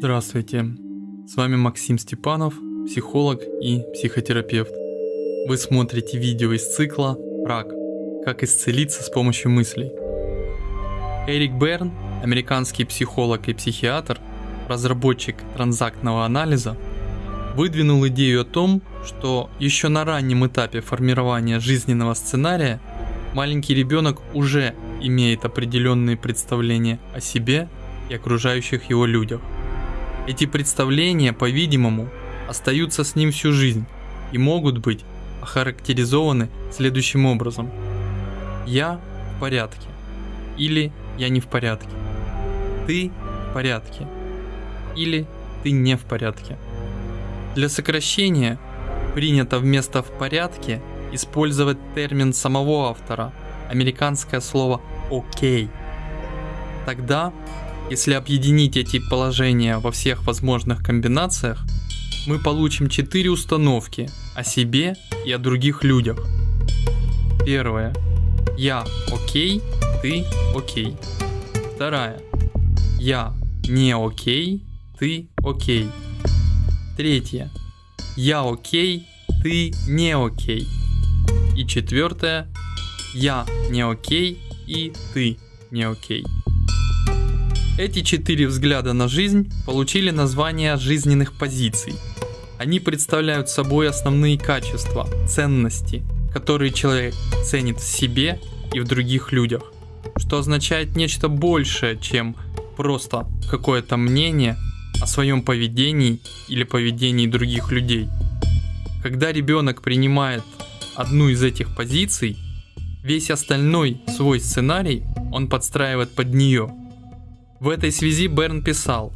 Здравствуйте, с вами Максим Степанов, психолог и психотерапевт. Вы смотрите видео из цикла «Рак. Как исцелиться с помощью мыслей». Эрик Берн, американский психолог и психиатр, разработчик транзактного анализа, выдвинул идею о том, что еще на раннем этапе формирования жизненного сценария маленький ребенок уже имеет определенные представления о себе и окружающих его людях. Эти представления, по-видимому, остаются с ним всю жизнь и могут быть охарактеризованы следующим образом. Я в порядке или я не в порядке. Ты в порядке или ты не в порядке. Для сокращения принято вместо «в порядке» использовать термин самого автора, американское слово «окей». Тогда, если объединить эти положения во всех возможных комбинациях, мы получим четыре установки о себе и о других людях. Первое. Я окей, ты окей. Вторая. Я не окей, ты окей. Третье. Я окей, ты не окей. И четвертое. Я не окей и ты не окей. Эти четыре взгляда на жизнь получили название жизненных позиций. Они представляют собой основные качества, ценности, которые человек ценит в себе и в других людях, что означает нечто большее, чем просто какое-то мнение о своем поведении или поведении других людей. Когда ребенок принимает одну из этих позиций, весь остальной свой сценарий он подстраивает под нее – в этой связи Берн писал,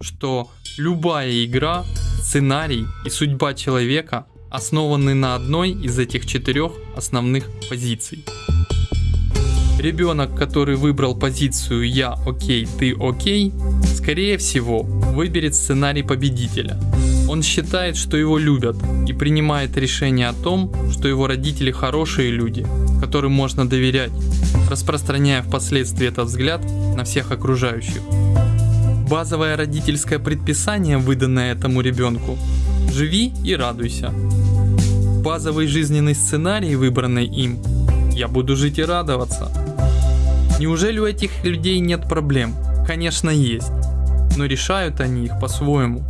что любая игра, сценарий и судьба человека основаны на одной из этих четырех основных позиций. Ребенок, который выбрал позицию «я окей, ты окей», скорее всего выберет сценарий победителя. Он считает, что его любят и принимает решение о том, что его родители хорошие люди, которым можно доверять, распространяя впоследствии этот взгляд на всех окружающих. Базовое родительское предписание, выданное этому ребенку – живи и радуйся. Базовый жизненный сценарий, выбранный им – я буду жить и радоваться. Неужели у этих людей нет проблем? Конечно есть, но решают они их по-своему.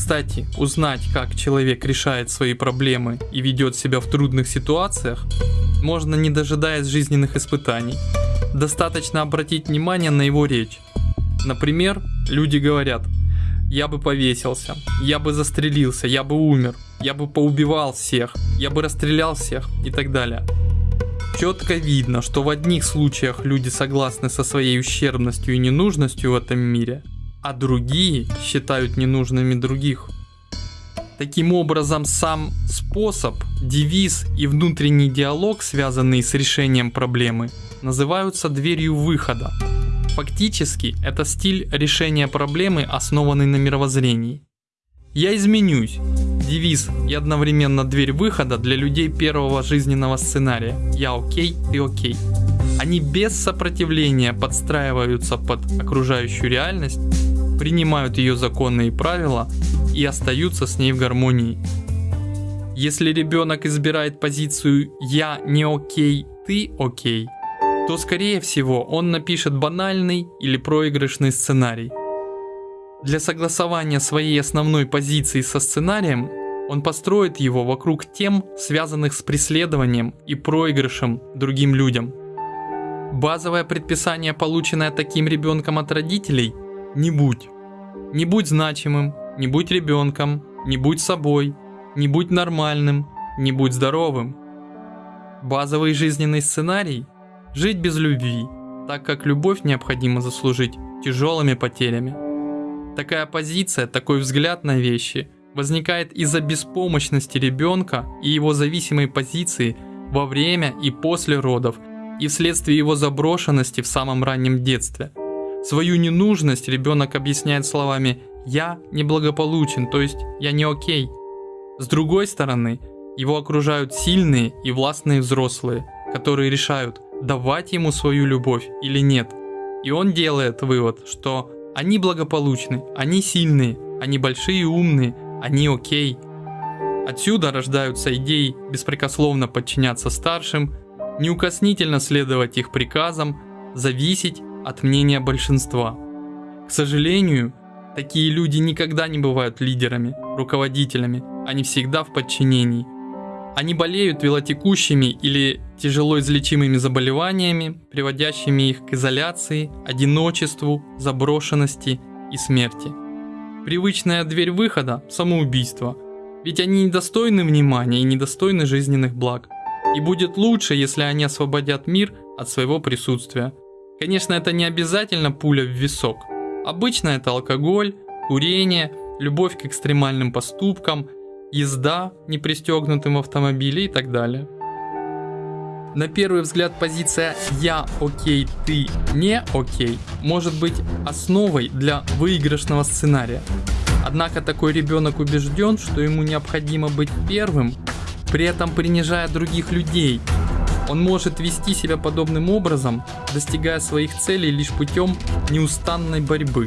Кстати, узнать, как человек решает свои проблемы и ведет себя в трудных ситуациях, можно не дожидаясь жизненных испытаний. Достаточно обратить внимание на его речь. Например, люди говорят, я бы повесился, я бы застрелился, я бы умер, я бы поубивал всех, я бы расстрелял всех и так далее. Четко видно, что в одних случаях люди согласны со своей ущербностью и ненужностью в этом мире, а другие считают ненужными других. Таким образом, сам способ, девиз и внутренний диалог, связанные с решением проблемы, называются дверью выхода. Фактически, это стиль решения проблемы, основанный на мировоззрении. Я изменюсь. Девиз и одновременно дверь выхода для людей первого жизненного сценария. Я окей, ты окей. Они без сопротивления подстраиваются под окружающую реальность, принимают ее законы и правила и остаются с ней в гармонии. Если ребенок избирает позицию «я не окей, ты окей», то скорее всего он напишет банальный или проигрышный сценарий. Для согласования своей основной позиции со сценарием он построит его вокруг тем, связанных с преследованием и проигрышем другим людям. Базовое предписание, полученное таким ребенком от родителей – не будь. Не будь значимым, не будь ребенком, не будь собой, не будь нормальным, не будь здоровым. Базовый жизненный сценарий – жить без любви, так как любовь необходимо заслужить тяжелыми потерями. Такая позиция, такой взгляд на вещи возникает из-за беспомощности ребенка и его зависимой позиции во время и после родов и вследствие его заброшенности в самом раннем детстве. Свою ненужность ребенок объясняет словами я неблагополучен, то есть я не окей. С другой стороны, его окружают сильные и властные взрослые, которые решают, давать ему свою любовь или нет. И он делает вывод, что Они благополучны, они сильные, они большие и умные, они окей. Отсюда рождаются идеи беспрекословно подчиняться старшим, неукоснительно следовать их приказам, зависеть от мнения большинства. К сожалению, такие люди никогда не бывают лидерами, руководителями, они всегда в подчинении. Они болеют велотекущими или тяжело излечимыми заболеваниями, приводящими их к изоляции, одиночеству, заброшенности и смерти. Привычная дверь выхода – самоубийство, ведь они недостойны внимания и недостойны жизненных благ. И будет лучше, если они освободят мир от своего присутствия. Конечно, это не обязательно пуля в висок. Обычно это алкоголь, курение, любовь к экстремальным поступкам, езда непристегнутым в автомобиле и так далее. На первый взгляд позиция «я окей, ты не окей» может быть основой для выигрышного сценария. Однако такой ребенок убежден, что ему необходимо быть первым, при этом принижая других людей. Он может вести себя подобным образом, достигая своих целей лишь путем неустанной борьбы.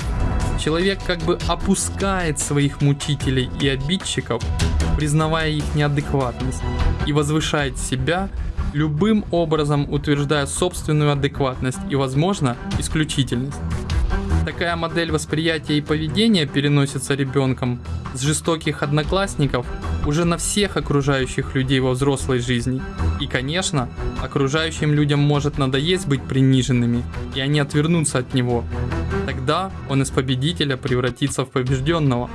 Человек как бы опускает своих мучителей и обидчиков, признавая их неадекватность, и возвышает себя любым образом утверждая собственную адекватность и, возможно, исключительность. Такая модель восприятия и поведения переносится ребенком с жестоких одноклассников уже на всех окружающих людей во взрослой жизни. И, конечно, окружающим людям может надоесть быть приниженными, и они отвернутся от него. Тогда он из победителя превратится в побежденного.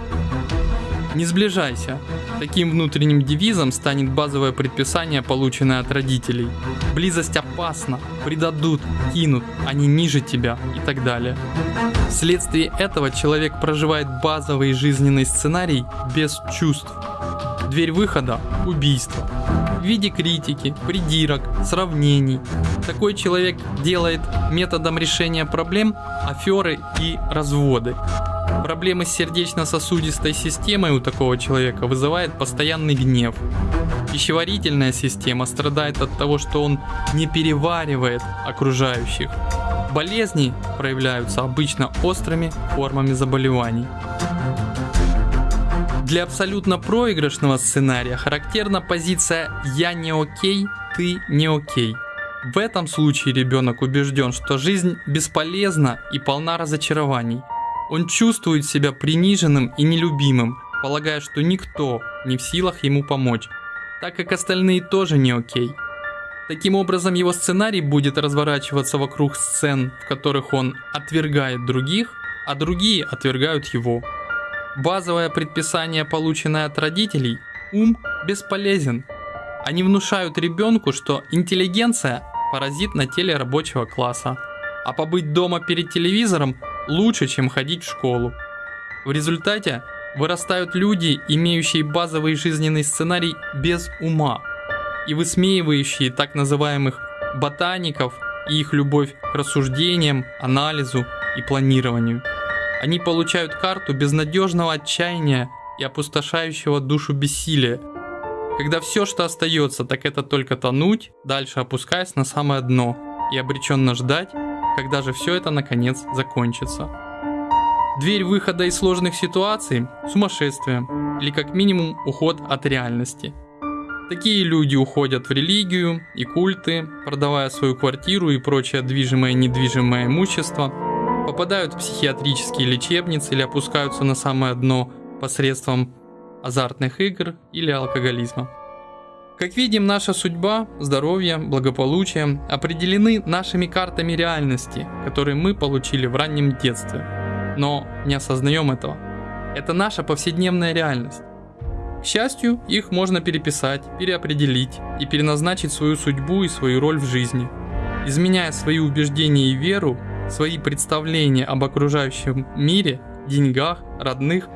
Не сближайся. Таким внутренним девизом станет базовое предписание, полученное от родителей. Близость опасна, предадут, кинут, они ниже тебя и так далее. Вследствие этого человек проживает базовый жизненный сценарий без чувств. Дверь выхода – убийство. В виде критики, придирок, сравнений. Такой человек делает методом решения проблем аферы и разводы. Проблемы с сердечно-сосудистой системой у такого человека вызывает постоянный гнев. Пищеварительная система страдает от того, что он не переваривает окружающих. Болезни проявляются обычно острыми формами заболеваний. Для абсолютно проигрышного сценария характерна позиция «я не окей, ты не окей». В этом случае ребенок убежден, что жизнь бесполезна и полна разочарований – он чувствует себя приниженным и нелюбимым, полагая, что никто не в силах ему помочь, так как остальные тоже не окей. Таким образом, его сценарий будет разворачиваться вокруг сцен, в которых он отвергает других, а другие отвергают его. Базовое предписание, полученное от родителей, ум бесполезен. Они внушают ребенку, что интеллигенция – паразит на теле рабочего класса, а побыть дома перед телевизором лучше, чем ходить в школу. В результате вырастают люди, имеющие базовый жизненный сценарий без ума и высмеивающие так называемых ботаников и их любовь к рассуждениям, анализу и планированию. Они получают карту безнадежного отчаяния и опустошающего душу бессилия, когда все, что остается, так это только тонуть, дальше опускаясь на самое дно и обреченно ждать, когда же все это наконец закончится. Дверь выхода из сложных ситуаций – сумасшествие, или как минимум уход от реальности. Такие люди уходят в религию и культы, продавая свою квартиру и прочее движимое и недвижимое имущество, попадают в психиатрические лечебницы или опускаются на самое дно посредством азартных игр или алкоголизма. Как видим, наша судьба, здоровье, благополучие определены нашими картами реальности, которые мы получили в раннем детстве. Но не осознаем этого. Это наша повседневная реальность. К счастью, их можно переписать, переопределить и переназначить свою судьбу и свою роль в жизни. Изменяя свои убеждения и веру, свои представления об окружающем мире, деньгах, родных,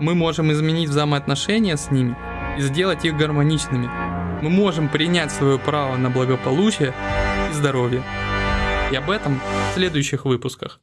мы можем изменить взаимоотношения с ними и сделать их гармоничными, мы можем принять свое право на благополучие и здоровье. И об этом в следующих выпусках.